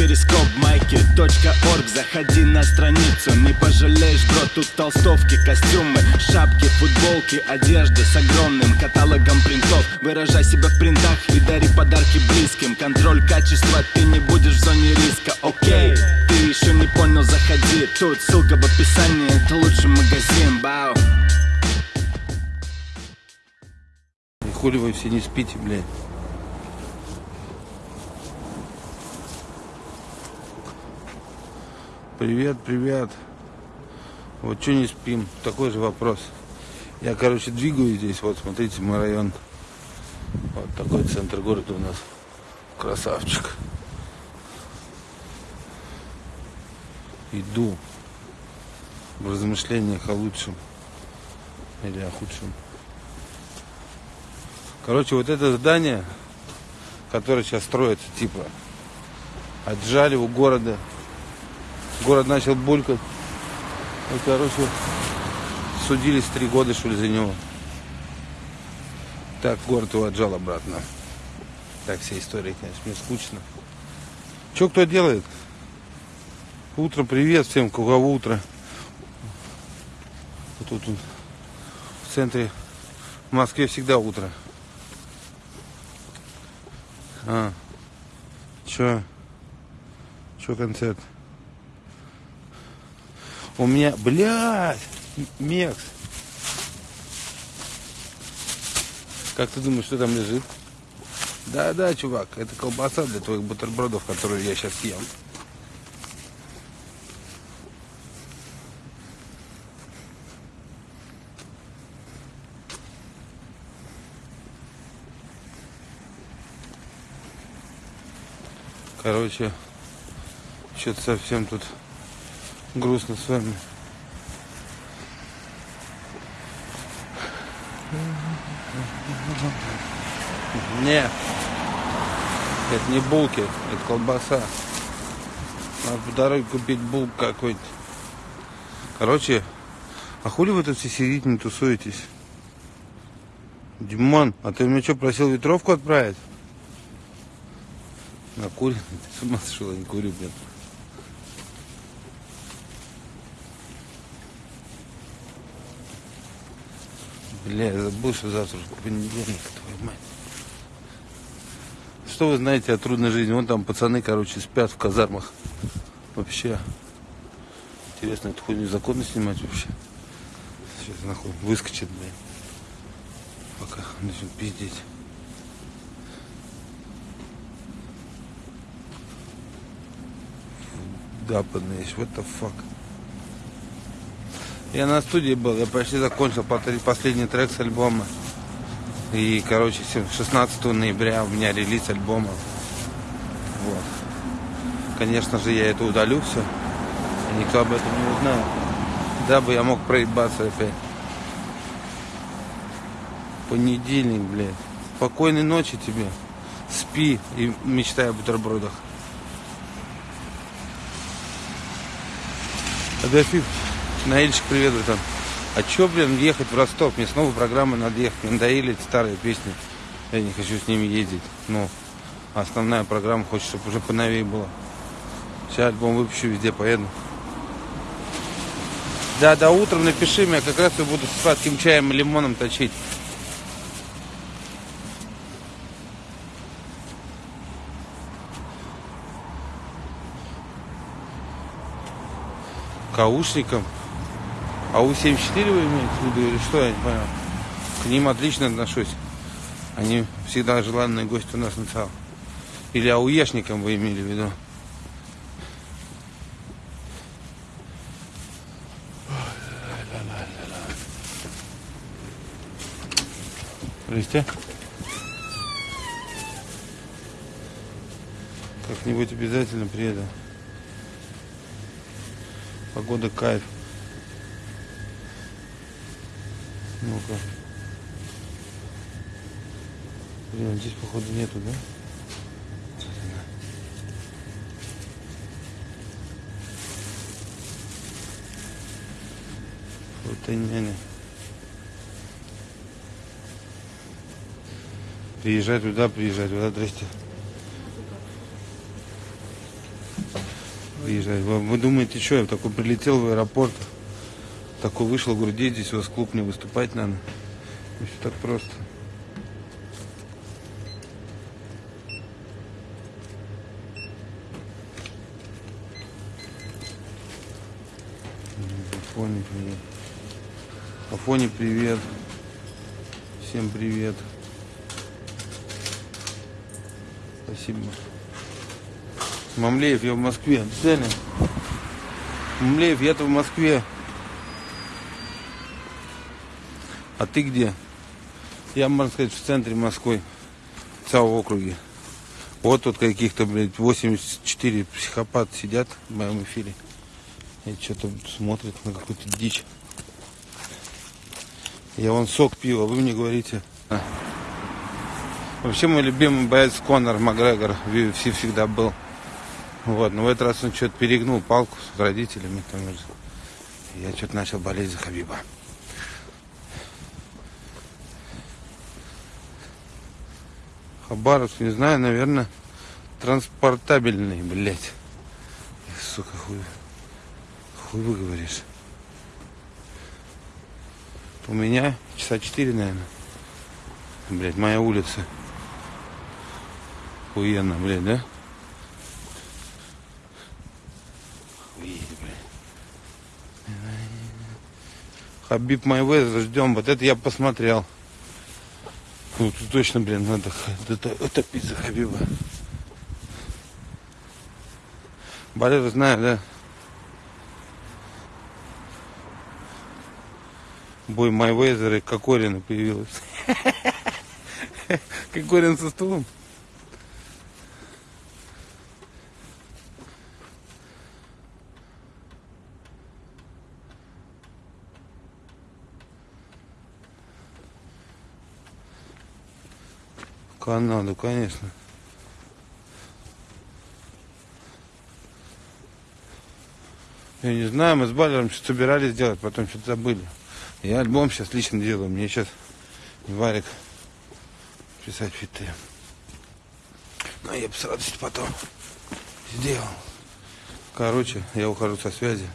перископ майки .орг. Заходи на страницу, не пожалеешь, бро Тут толстовки, костюмы, шапки, футболки Одежда с огромным каталогом принтов. Выражай себя в принтах и дари подарки близким. Контроль качества, ты не будешь в зоне риска, окей Ты еще не понял, заходи. Тут ссылка в описании, это лучший магазин, бау. Хули вы все не спите, блядь. Привет, привет. Вот что не спим? Такой же вопрос. Я, короче, двигаюсь здесь. Вот, смотрите, мой район. Вот такой центр города у нас. Красавчик. Иду в размышлениях о лучшем или о худшем. Короче, вот это здание, которое сейчас строится, типа, отжали у города. Город начал булькать. И, короче, судились три года, что ли, за него. Так, город его отжал обратно. Так, вся история, конечно, мне скучно. Че кто делает? Утро, привет всем, у кого утро. Вот тут он, в центре в Москве всегда утро. А, чё? Чё концерт? У меня, блядь, Мекс. Как ты думаешь, что там лежит? Да-да, чувак, это колбаса для твоих бутербродов, которые я сейчас ем. Короче, что-то совсем тут грустно с вами. Не, это не булки, это колбаса. Надо по дороге купить булк какой-то. Короче, а хули вы тут все сидите, не тусуетесь? Димон, а ты мне что, просил ветровку отправить? Накурен? Ты с ума сошел, я не курю, блин. Бля, я забыл, завтра понедельник, твою мать. Что вы знаете о трудной жизни? Вон там пацаны, короче, спят в казармах. Вообще. Интересно, эту хуйню законно снимать вообще? Сейчас нахуй выскочит, блин. Пока начнет пиздеть. Гапанный, what the fuck. Я на студии был, я почти закончил последний трек с альбома. И, короче, 16 ноября у меня релиз альбома. Вот. Конечно же, я это удалю все. И никто об этом не узнает. Дабы я мог проебаться опять. Понедельник, блядь. Спокойной ночи тебе. Спи и мечтай о бутербродах. Агафив, Наильчик, привет, братан. А чё, блин, ехать в Ростов? Мне снова программы надо ехать. Мне надоели эти старые песни. Я не хочу с ними ездить. Ну, основная программа хочет, чтобы уже поновее было. Сейчас альбом выпущу, везде поеду. Да, до утром напиши мне, как раз я буду с сладким чаем и лимоном точить. Каушником. А У-74 вы имеете в виду или что, я не понял. К ним отлично отношусь. Они всегда желанные гости у нас на ЦАО. Или ауешникам вы имели в виду. Здрасте. Как-нибудь обязательно приеду. Погода кайф. Ну-ка. Блин, здесь походу нету, да? Вот няня. Приезжай туда, приезжай туда, здрасте. выезжать. Вы, вы думаете, что я такой прилетел в аэропорт, такой вышел, говорю, где здесь у вас клуб не выступать надо. И все так просто. Афоне привет. Афоне привет. Всем привет. Спасибо. Мамлеев, я в Москве. Цели. Мамлеев, я-то в Москве. А ты где? Я, можно сказать, в центре Москвы. В ЦАО округе. Вот тут каких-то, блядь, 84 психопата сидят в моем эфире. И что-то смотрят на какую-то дичь. Я вон сок пива, вы мне говорите. А. Вообще мой любимый боец Конор Макгрегор в UFC всегда был. Вот, но в этот раз он что-то перегнул палку с родителями. Там, я что-то начал болеть за Хабиба. Хабаровск, не знаю, наверное, транспортабельный, блядь. Сука, хуй, хуй выговоришь. У меня часа четыре, наверное. Блядь, моя улица. Охуенно, блядь, да? Хабиб Майвезер, ждем. Вот это я посмотрел. Ну, тут точно, блин, надо это пицца Хабиба. Болеро знаю, да? Бой Майвезера и Кокорина появилась. Кокорин со стулом. Канаду, конечно. Я не знаю, мы с Балером что собирались делать, потом что-то забыли. Я альбом сейчас лично делаю. Мне сейчас Варик писать фиты. Но я бы с радостью потом сделал. Короче, я ухожу со связи.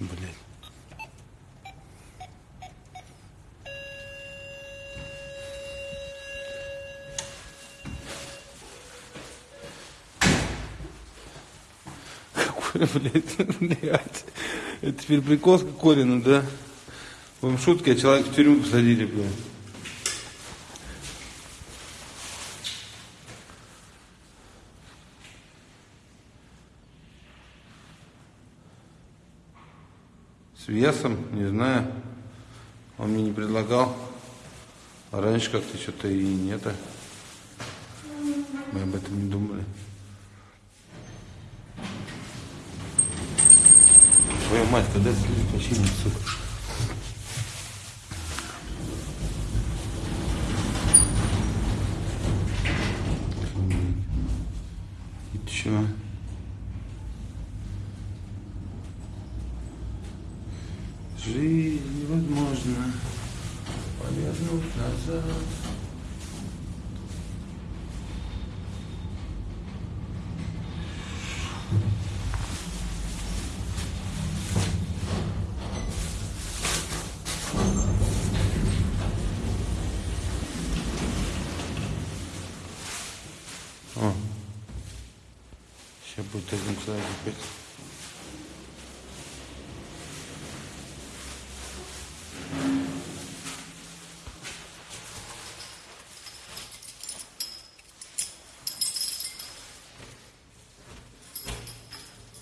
блядь, блядь. Это теперь прикол с Кокорина, да? Вам шутки, а человека в тюрьму посадили, блядь. С весом, не знаю. Он мне не предлагал. А раньше как-то что-то и нет. Мы об этом не думали. Мать, когда слили починить, сука. И чё? Жизнь невозможно повернуть назад.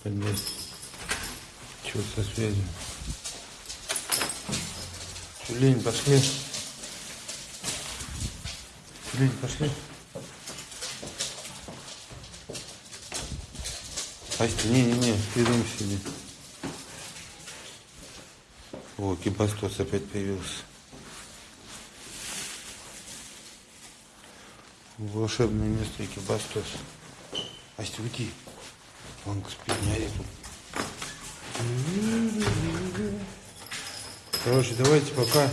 Поднять. Чего со связью? Лень, пошли. Лень, пошли. Астя, не-не-не, ты дома сиди. О, кибастос опять появился. Волшебное место Экибастос. Астя, уйди. Ори тут. Короче, давайте пока.